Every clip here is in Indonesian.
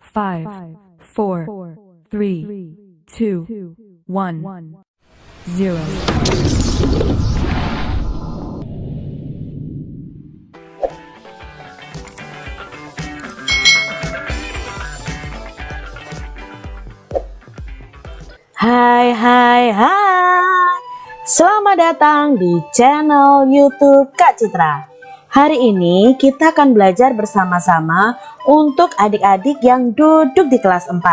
five, four, three, two, one, zero. Hai hai hai Selamat datang di channel youtube Kak Citra Hari ini kita akan belajar bersama-sama untuk adik-adik yang duduk di kelas 4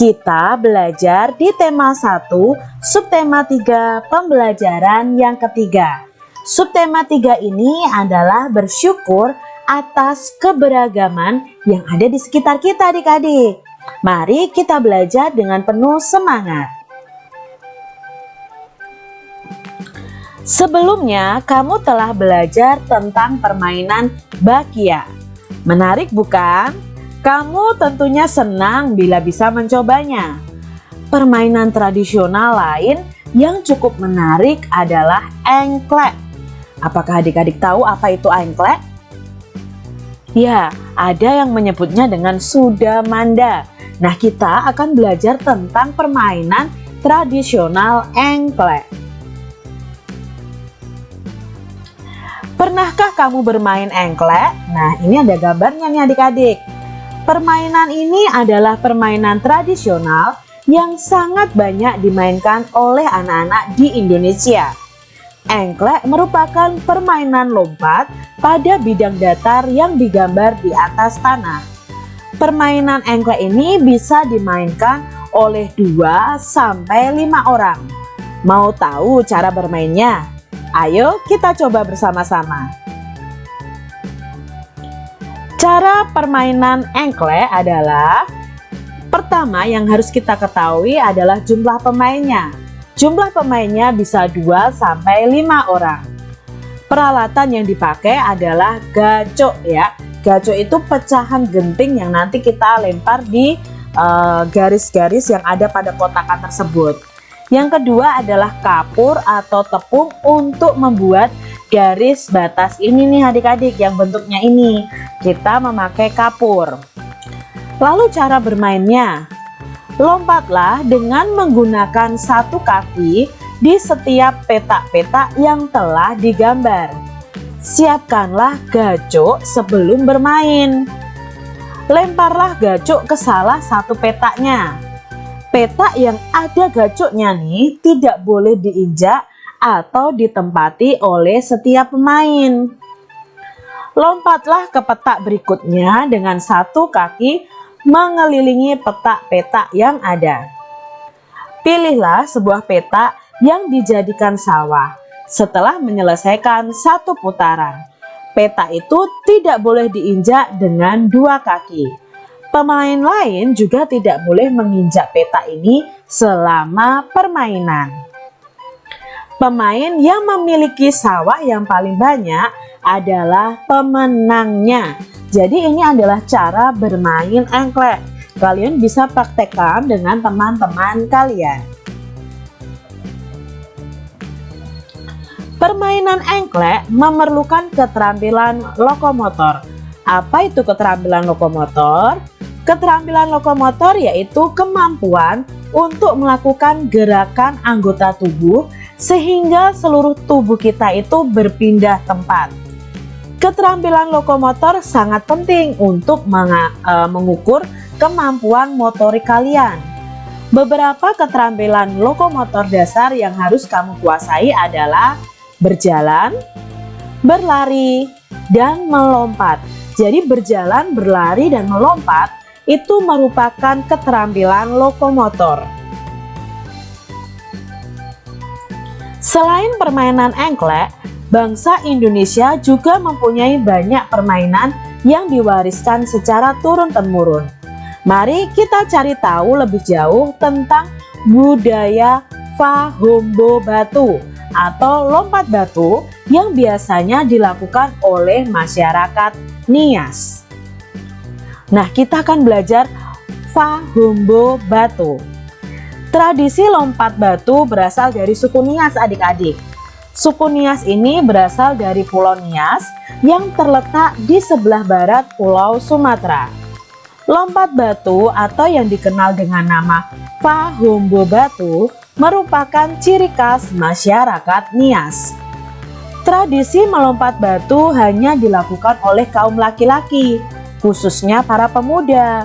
Kita belajar di tema 1 subtema 3 pembelajaran yang ketiga. Subtema 3 ini adalah bersyukur atas keberagaman yang ada di sekitar kita adik-adik. Mari kita belajar dengan penuh semangat. Sebelumnya, kamu telah belajar tentang permainan bakia. Menarik bukan? Kamu tentunya senang bila bisa mencobanya. Permainan tradisional lain yang cukup menarik adalah engklek. Apakah adik-adik tahu apa itu engklek? Ya, ada yang menyebutnya dengan sudamanda. Nah, kita akan belajar tentang permainan tradisional engklek. Pernahkah kamu bermain engklek? Nah, ini ada gambarnya nih adik-adik. Permainan ini adalah permainan tradisional yang sangat banyak dimainkan oleh anak-anak di Indonesia. Engklek merupakan permainan lompat pada bidang datar yang digambar di atas tanah. Permainan engklek ini bisa dimainkan oleh 2 sampai 5 orang. Mau tahu cara bermainnya? Ayo kita coba bersama-sama. Cara permainan engklek adalah Pertama yang harus kita ketahui adalah jumlah pemainnya. Jumlah pemainnya bisa 2 sampai 5 orang. Peralatan yang dipakai adalah gacok ya. Gacok itu pecahan genting yang nanti kita lempar di eh, garis-garis uh, yang ada pada kotakan tersebut. Yang kedua adalah kapur atau tepung untuk membuat garis batas ini nih adik-adik yang bentuknya ini. Kita memakai kapur. Lalu cara bermainnya. Lompatlah dengan menggunakan satu kaki di setiap petak-petak yang telah digambar. Siapkanlah gacok sebelum bermain. Lemparlah gacok ke salah satu petaknya petak yang ada gacoknya nih tidak boleh diinjak atau ditempati oleh setiap pemain. Lompatlah ke petak berikutnya dengan satu kaki mengelilingi petak-petak yang ada. Pilihlah sebuah petak yang dijadikan sawah setelah menyelesaikan satu putaran. Petak itu tidak boleh diinjak dengan dua kaki. Pemain lain juga tidak boleh menginjak peta ini selama permainan. Pemain yang memiliki sawah yang paling banyak adalah pemenangnya. Jadi ini adalah cara bermain engklek. Kalian bisa praktekkan dengan teman-teman kalian. Permainan engklek memerlukan keterampilan lokomotor. Apa itu keterampilan lokomotor? Keterampilan lokomotor yaitu kemampuan untuk melakukan gerakan anggota tubuh sehingga seluruh tubuh kita itu berpindah tempat. Keterampilan lokomotor sangat penting untuk e, mengukur kemampuan motorik kalian. Beberapa keterampilan lokomotor dasar yang harus kamu kuasai adalah berjalan, berlari, dan melompat. Jadi berjalan, berlari, dan melompat itu merupakan keterampilan lokomotor. Selain permainan engklek, bangsa Indonesia juga mempunyai banyak permainan yang diwariskan secara turun-temurun. Mari kita cari tahu lebih jauh tentang budaya Fahombo Batu atau lompat batu yang biasanya dilakukan oleh masyarakat Nias. Nah, kita akan belajar Fahombo Batu. Tradisi lompat batu berasal dari suku Nias adik-adik. Suku Nias ini berasal dari Pulau Nias yang terletak di sebelah barat Pulau Sumatera. Lompat batu atau yang dikenal dengan nama Pahombo Batu merupakan ciri khas masyarakat Nias. Tradisi melompat batu hanya dilakukan oleh kaum laki-laki, khususnya para pemuda.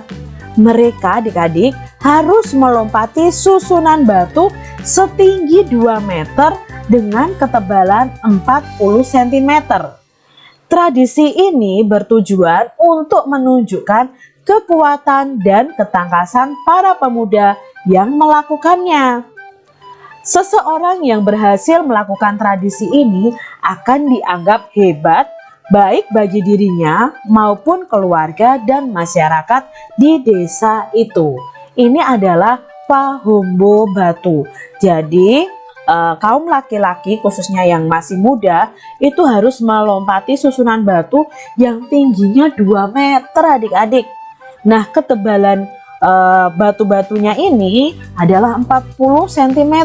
Mereka adik-adik harus melompati susunan batu setinggi 2 meter dengan ketebalan 40 cm. Tradisi ini bertujuan untuk menunjukkan kekuatan dan ketangkasan para pemuda yang melakukannya. Seseorang yang berhasil melakukan tradisi ini akan dianggap hebat baik bagi dirinya maupun keluarga dan masyarakat di desa itu. Ini adalah Pahombo Batu. Jadi uh, kaum laki-laki khususnya yang masih muda itu harus melompati susunan batu yang tingginya 2 meter adik-adik nah ketebalan uh, batu-batunya ini adalah 40 cm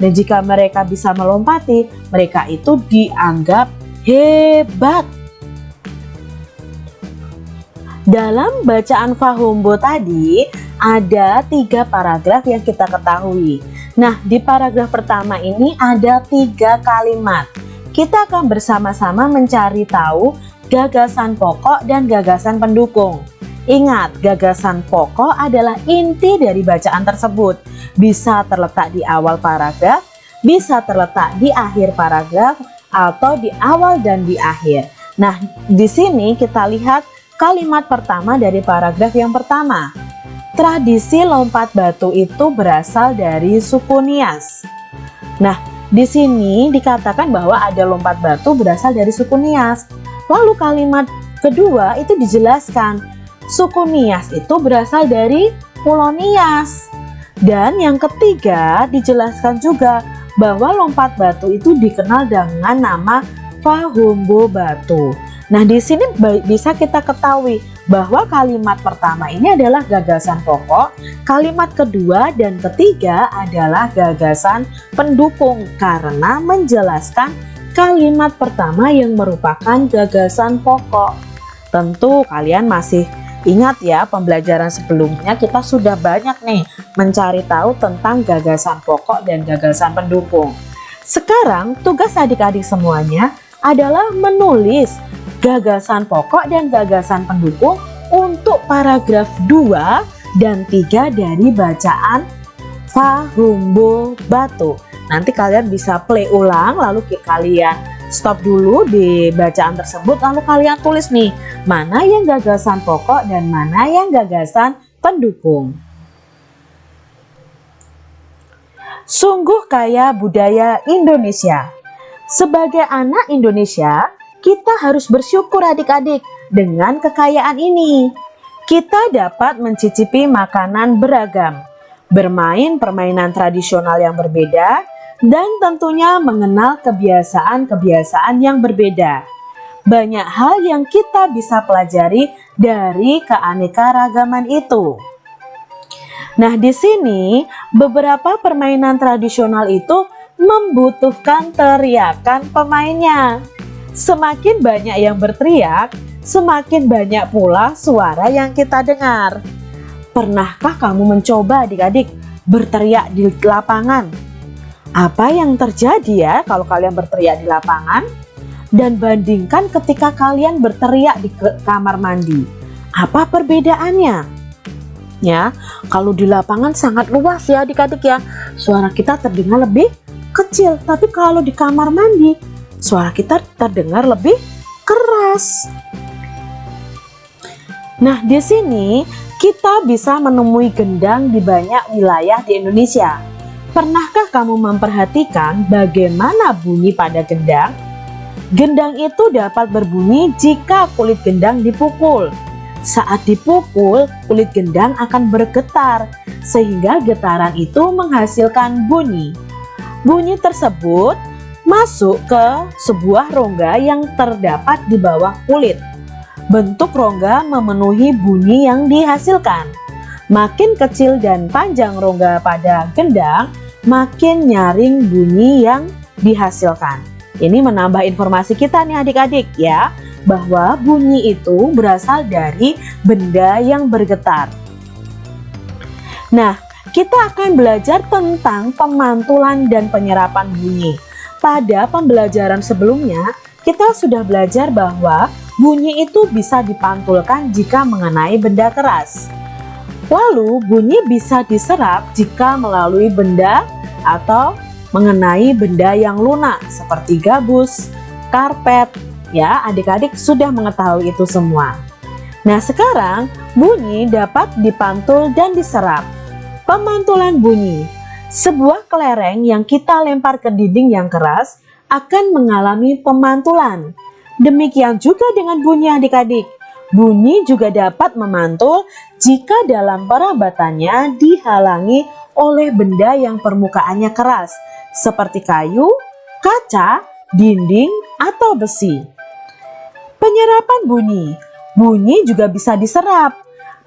dan jika mereka bisa melompati mereka itu dianggap hebat dalam bacaan Fahombo tadi ada tiga paragraf yang kita ketahui Nah, di paragraf pertama ini ada tiga kalimat. Kita akan bersama-sama mencari tahu gagasan pokok dan gagasan pendukung. Ingat, gagasan pokok adalah inti dari bacaan tersebut. Bisa terletak di awal paragraf, bisa terletak di akhir paragraf, atau di awal dan di akhir. Nah, di sini kita lihat kalimat pertama dari paragraf yang pertama. Tradisi lompat batu itu berasal dari suku Nias. Nah, di sini dikatakan bahwa ada lompat batu berasal dari suku Nias. Lalu kalimat kedua itu dijelaskan, suku Nias itu berasal dari Pulau Nias. Dan yang ketiga dijelaskan juga bahwa lompat batu itu dikenal dengan nama Fahumbo Batu. Nah, di sini bisa kita ketahui bahwa kalimat pertama ini adalah gagasan pokok, kalimat kedua dan ketiga adalah gagasan pendukung karena menjelaskan kalimat pertama yang merupakan gagasan pokok. Tentu kalian masih ingat ya pembelajaran sebelumnya kita sudah banyak nih mencari tahu tentang gagasan pokok dan gagasan pendukung. Sekarang tugas adik-adik semuanya adalah menulis gagasan pokok dan gagasan pendukung untuk paragraf 2 dan 3 dari bacaan Fahumbo Batu. Nanti kalian bisa play ulang lalu kalian stop dulu di bacaan tersebut lalu kalian tulis nih mana yang gagasan pokok dan mana yang gagasan pendukung. Sungguh kaya budaya Indonesia. Sebagai anak Indonesia, kita harus bersyukur adik-adik dengan kekayaan ini. Kita dapat mencicipi makanan beragam, bermain permainan tradisional yang berbeda, dan tentunya mengenal kebiasaan-kebiasaan yang berbeda. Banyak hal yang kita bisa pelajari dari keanekaragaman itu. Nah, di sini beberapa permainan tradisional itu membutuhkan teriakan pemainnya. Semakin banyak yang berteriak, semakin banyak pula suara yang kita dengar. Pernahkah kamu mencoba adik-adik berteriak di lapangan? Apa yang terjadi ya kalau kalian berteriak di lapangan? Dan bandingkan ketika kalian berteriak di kamar mandi. Apa perbedaannya? Ya, kalau di lapangan sangat luas ya adik-adik ya. Suara kita terdengar lebih kecil, tapi kalau di kamar mandi suara kita terdengar lebih keras. Nah, di sini kita bisa menemui gendang di banyak wilayah di Indonesia. Pernahkah kamu memperhatikan bagaimana bunyi pada gendang? Gendang itu dapat berbunyi jika kulit gendang dipukul. Saat dipukul, kulit gendang akan bergetar, sehingga getaran itu menghasilkan bunyi. Bunyi tersebut masuk ke sebuah rongga yang terdapat di bawah kulit. Bentuk rongga memenuhi bunyi yang dihasilkan. Makin kecil dan panjang rongga pada gendang, makin nyaring bunyi yang dihasilkan. Ini menambah informasi kita nih adik-adik ya. bahwa bunyi itu berasal dari benda yang bergetar. Nah, kita akan belajar tentang pemantulan dan penyerapan bunyi. Pada pembelajaran sebelumnya, kita sudah belajar bahwa bunyi itu bisa dipantulkan jika mengenai benda keras. Lalu, bunyi bisa diserap jika melalui benda atau mengenai benda yang lunak seperti gabus, karpet. Ya, adik-adik sudah mengetahui itu semua. Nah, sekarang bunyi dapat dipantul dan diserap. Pemantulan bunyi sebuah kelereng yang kita lempar ke dinding yang keras akan mengalami pemantulan. Demikian juga dengan bunyi adik-adik. Bunyi juga dapat memantul jika dalam perabatannya dihalangi oleh benda yang permukaannya keras, seperti kayu, kaca, dinding, atau besi. Penyerapan bunyi Bunyi juga bisa diserap.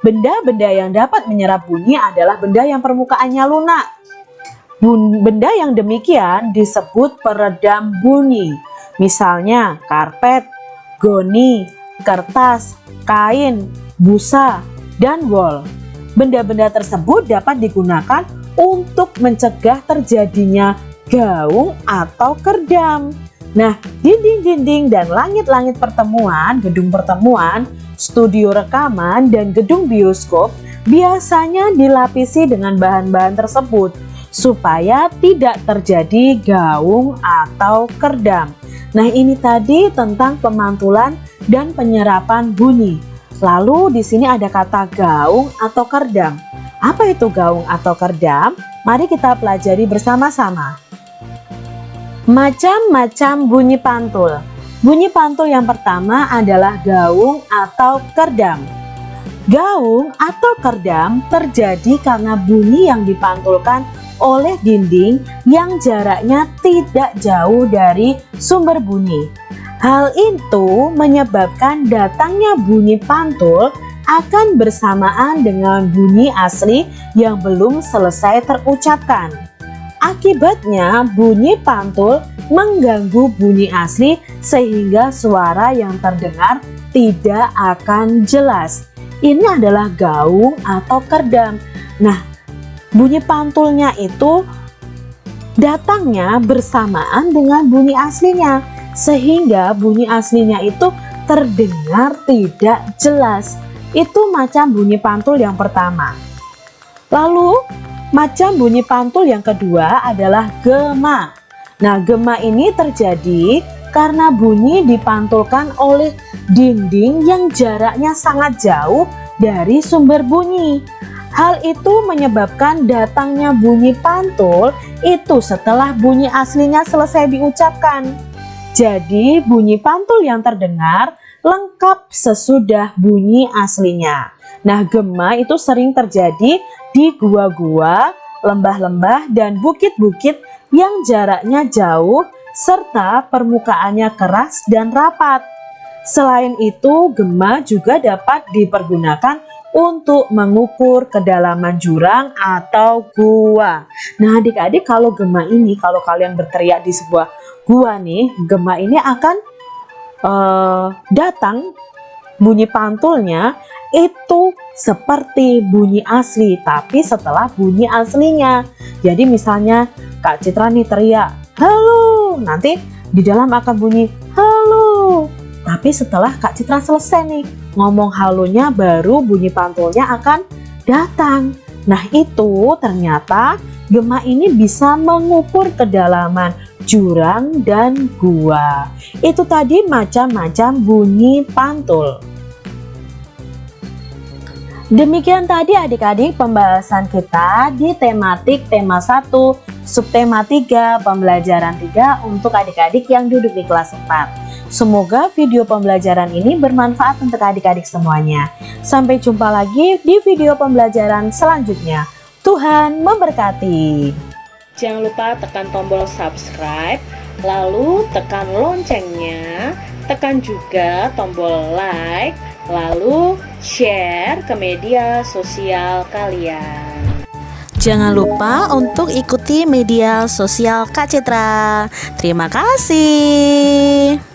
Benda-benda yang dapat menyerap bunyi adalah benda yang permukaannya lunak. Benda yang demikian disebut peredam bunyi. Misalnya karpet, goni, kertas, kain, busa, dan wol. Benda-benda tersebut dapat digunakan untuk mencegah terjadinya gaung atau kerdam. Nah, dinding-dinding dan langit-langit pertemuan, gedung pertemuan studio rekaman, dan gedung bioskop biasanya dilapisi dengan bahan-bahan tersebut supaya tidak terjadi gaung atau kerdam. Nah ini tadi tentang pemantulan dan penyerapan bunyi. Lalu di sini ada kata gaung atau kerdam. Apa itu gaung atau kerdam? Mari kita pelajari bersama-sama. Macam-macam bunyi pantul. Bunyi pantul yang pertama adalah gaung atau kerdam. Gaung atau kerdam terjadi karena bunyi yang dipantulkan oleh dinding yang jaraknya tidak jauh dari sumber bunyi. Hal itu menyebabkan datangnya bunyi pantul akan bersamaan dengan bunyi asli yang belum selesai terucapkan. Akibatnya bunyi pantul mengganggu bunyi asli sehingga suara yang terdengar tidak akan jelas. Ini adalah gaung atau kerdam. Nah, bunyi pantulnya itu datangnya bersamaan dengan bunyi aslinya sehingga bunyi aslinya itu terdengar tidak jelas. Itu macam bunyi pantul yang pertama. Lalu Macam bunyi pantul yang kedua adalah gema. Nah, gema ini terjadi karena bunyi dipantulkan oleh dinding yang jaraknya sangat jauh dari sumber bunyi. Hal itu menyebabkan datangnya bunyi pantul itu setelah bunyi aslinya selesai diucapkan. Jadi bunyi pantul yang terdengar lengkap sesudah bunyi aslinya. Nah gema itu sering terjadi di gua-gua, lembah-lembah, dan bukit-bukit yang jaraknya jauh serta permukaannya keras dan rapat. Selain itu, gema juga dapat dipergunakan untuk mengukur kedalaman jurang atau gua. Nah, adik-adik kalau gema ini, kalau kalian berteriak di sebuah gua nih, gema ini akan uh, datang bunyi pantulnya itu seperti bunyi asli tapi setelah bunyi aslinya. Jadi misalnya Kak Citra nih teriak halo! Nanti di dalam akan bunyi halo! Tapi setelah Kak Citra selesai nih ngomong halonya baru bunyi pantulnya akan datang. Nah itu ternyata gema ini bisa mengukur kedalaman jurang dan gua. Itu tadi macam-macam bunyi pantul. Demikian tadi adik-adik pembahasan kita di tematik tema 1, subtema 3, pembelajaran 3 untuk adik-adik yang duduk di kelas 4. Semoga video pembelajaran ini bermanfaat untuk adik-adik semuanya. Sampai jumpa lagi di video pembelajaran selanjutnya. Tuhan memberkati. Jangan lupa tekan tombol subscribe, lalu tekan loncengnya, tekan juga tombol like, lalu share ke media sosial kalian. Jangan lupa untuk ikuti media sosial Kak Citra. Terima kasih.